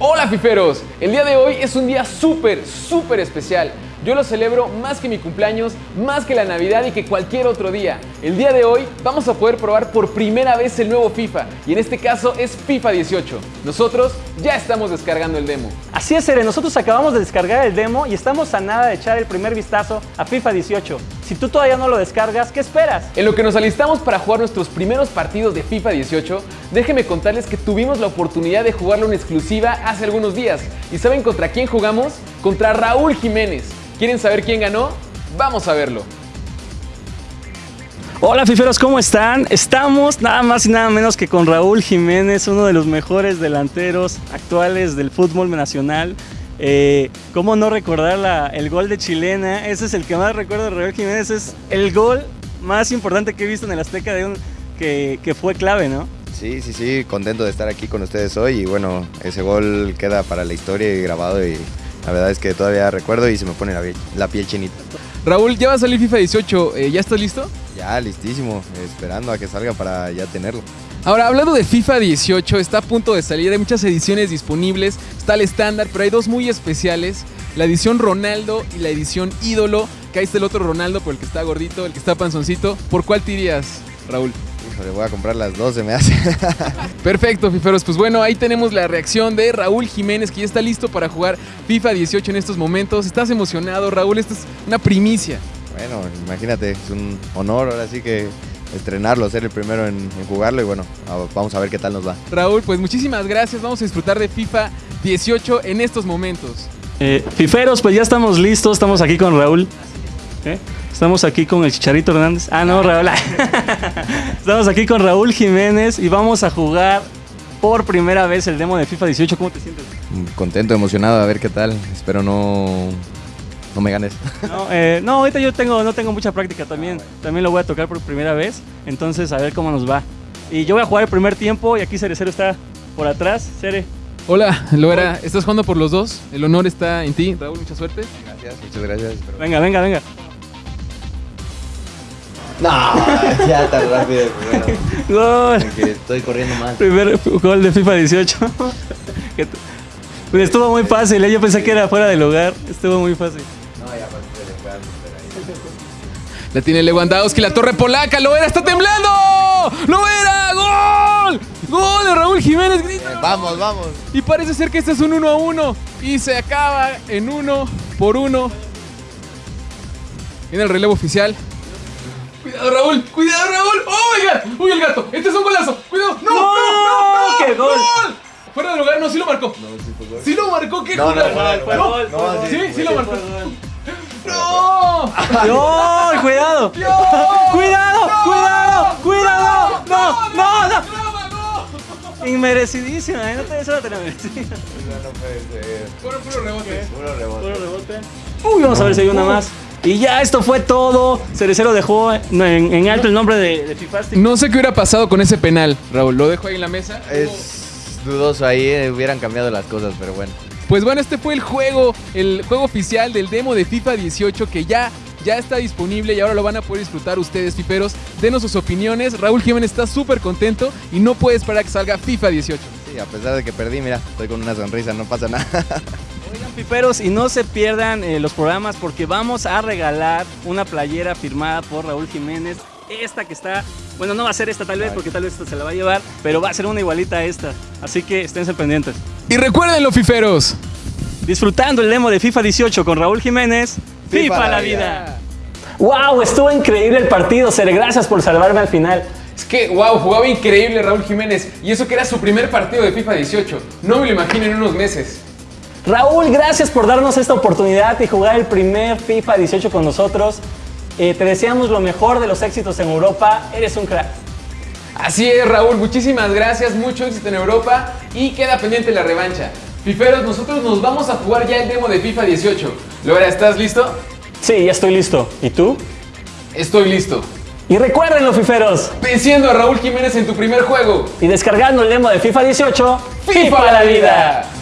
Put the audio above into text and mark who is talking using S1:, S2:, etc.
S1: Hola fiferos, el día de hoy es un día súper, súper especial. Yo lo celebro más que mi cumpleaños, más que la Navidad y que cualquier otro día. El día de hoy vamos a poder probar por primera vez el nuevo FIFA y en este caso es FIFA 18. Nosotros ya estamos descargando el demo.
S2: Así es, Ere, nosotros acabamos de descargar el demo y estamos a nada de echar el primer vistazo a FIFA 18. Si tú todavía no lo descargas, ¿qué esperas?
S1: En lo que nos alistamos para jugar nuestros primeros partidos de FIFA 18, déjenme contarles que tuvimos la oportunidad de jugarlo en exclusiva hace algunos días. ¿Y saben contra quién jugamos? Contra Raúl Jiménez. ¿Quieren saber quién ganó? Vamos a verlo.
S2: Hola fiferos, ¿cómo están? Estamos nada más y nada menos que con Raúl Jiménez, uno de los mejores delanteros actuales del fútbol nacional. Eh, ¿Cómo no recordar el gol de Chilena? Ese es el que más recuerdo de Raúl Jiménez. Es el gol más importante que he visto en el Azteca de un, que, que fue clave, ¿no?
S3: Sí, sí, sí, contento de estar aquí con ustedes hoy y bueno, ese gol queda para la historia y grabado y la verdad es que todavía recuerdo y se me pone la, piel chinita.
S1: Raúl, ya va a salir FIFA 18, eh, ¿ya estás listo?
S3: Ya, listísimo, esperando a que salga para ya tenerlo.
S1: Ahora, hablando de FIFA 18, está a punto de salir, hay muchas ediciones disponibles, está el estándar, pero hay dos muy especiales, la edición Ronaldo y la edición Ídolo, que ahí está el otro Ronaldo, por el que está gordito, el que está panzoncito. ¿Por cuál te irías, Raúl?
S3: Le voy a comprar las dos, se me hace.
S1: Perfecto, fiferos. Pues bueno, ahí tenemos la reacción de Raúl Jiménez, que ya está listo para jugar FIFA 18 en estos momentos. ¿Estás emocionado, Raúl? Esta es una primicia.
S3: Bueno, imagínate, es un honor ahora sí que estrenarlo, ser el primero en, jugarlo y bueno, vamos a ver qué tal nos va.
S1: Raúl, pues muchísimas gracias. Vamos a disfrutar de FIFA 18 en estos momentos.
S2: Eh, fiferos, pues ya estamos listos. Estamos aquí con Raúl. ¿Eh? Estamos aquí con el Chicharito Hernández. Ah, no, Raúl. Estamos aquí con Raúl Jiménez y vamos a jugar por primera vez el demo de FIFA 18. ¿Cómo te sientes?
S3: Contento, emocionado, a ver qué tal. Espero no, no me ganes.
S2: No, eh, no, ahorita yo tengo, no tengo mucha práctica también. También lo voy a tocar por primera vez. Entonces, a ver cómo nos va. Y yo voy a jugar el primer tiempo y aquí Cerecero está por atrás. Cere.
S1: Hola, Loera, ¿estás jugando por los dos? El honor está en ti. Raúl, mucha suerte.
S3: Gracias, muchas gracias.
S2: Venga, venga, venga.
S3: No, ya tan rápido.
S2: Gol.
S3: estoy corriendo mal.
S2: Primer gol de FIFA 18. Pues estuvo muy fácil, ¿eh? yo pensé que era fuera del hogar. Estuvo muy fácil. No, ya
S1: La tiene Lewandowski, la torre polaca, lo era, está temblando. ¡Lo era! ¡Gol! ¡Gol de Raúl Jiménez! Grita.
S3: vamos, vamos.
S1: Y parece ser que este es un 1 a 1 y se acaba en 1 por 1. Viene el relevo oficial. Cuidado, Raúl. Cuidado, Raúl. ¡Oh, my God! ¡Uy, el gato! Este es un golazo. Cuidado. ¡No! ¡No! ¡No! no,
S2: qué gol!
S1: Fuera de lugar, no, sí lo marcó. No, sí fue gol. Sí lo marcó, qué
S3: no,
S1: no,
S2: fue gol.
S1: No, sí, sí lo marcó. ¡No!
S2: ¡No! ¡Cuidado! ¡Cuidado! ¡Cuidado! ¡Cuidado! ¡No! ¡No! ¡No! Inmerecidísima, ¿eh? no te eso te la merecida.
S3: No, no puede ser.
S1: Puro, puro rebote.
S3: Puro rebote.
S2: Puro rebote. Uy, vamos a ver si hay una más. Y ya esto fue todo. Cerecero dejó en, alto el nombre de, de Fifastic.
S1: No sé qué hubiera pasado con ese penal, Raúl. Lo dejo ahí en la mesa.
S3: Es dudoso ahí, eh, hubieran cambiado las cosas, pero bueno.
S1: Pues bueno, este fue el juego, el juego oficial del demo de FIFA 18 que ya ya está disponible y ahora lo van a poder disfrutar ustedes, fiferos. Denos sus opiniones. Raúl Jiménez está súper contento y no puede esperar a que salga FIFA 18.
S3: Sí, a pesar de que perdí, mira, estoy con una sonrisa, no pasa nada.
S2: piperos y no se pierdan eh, los programas porque vamos a regalar una playera firmada por Raúl Jiménez. Esta que está, bueno, no va a ser esta tal vez porque tal vez esta se la va a llevar, pero va a ser una igualita a esta. Así que esténse pendientes.
S1: Y recuerden fiferos.
S2: Disfrutando el demo de FIFA 18 con Raúl Jiménez. FIFA, la vida. ¡Wow! Estuvo increíble el partido, Ser. Gracias por salvarme al final.
S1: Es que, wow, jugaba increíble Raúl Jiménez. Y eso que era su primer partido de FIFA 18. No me lo imagino en unos meses.
S2: Raúl, gracias por darnos esta oportunidad y jugar el primer FIFA 18 con nosotros. Eh, te deseamos lo mejor de los éxitos en Europa. Eres un crack.
S1: Así es, Raúl. Muchísimas gracias. Mucho éxito en Europa y queda pendiente la revancha. Fiferos, nosotros nos vamos a jugar ya el demo de FIFA 18. Logra, ¿estás listo?
S2: Sí, ya estoy listo. ¿Y tú?
S1: Estoy listo.
S2: Y recuérdenlo, fiferos.
S1: Venciendo a Raúl Jiménez en tu primer juego.
S2: Y descargando el demo de FIFA 18.
S1: ¡FIFA, la vida!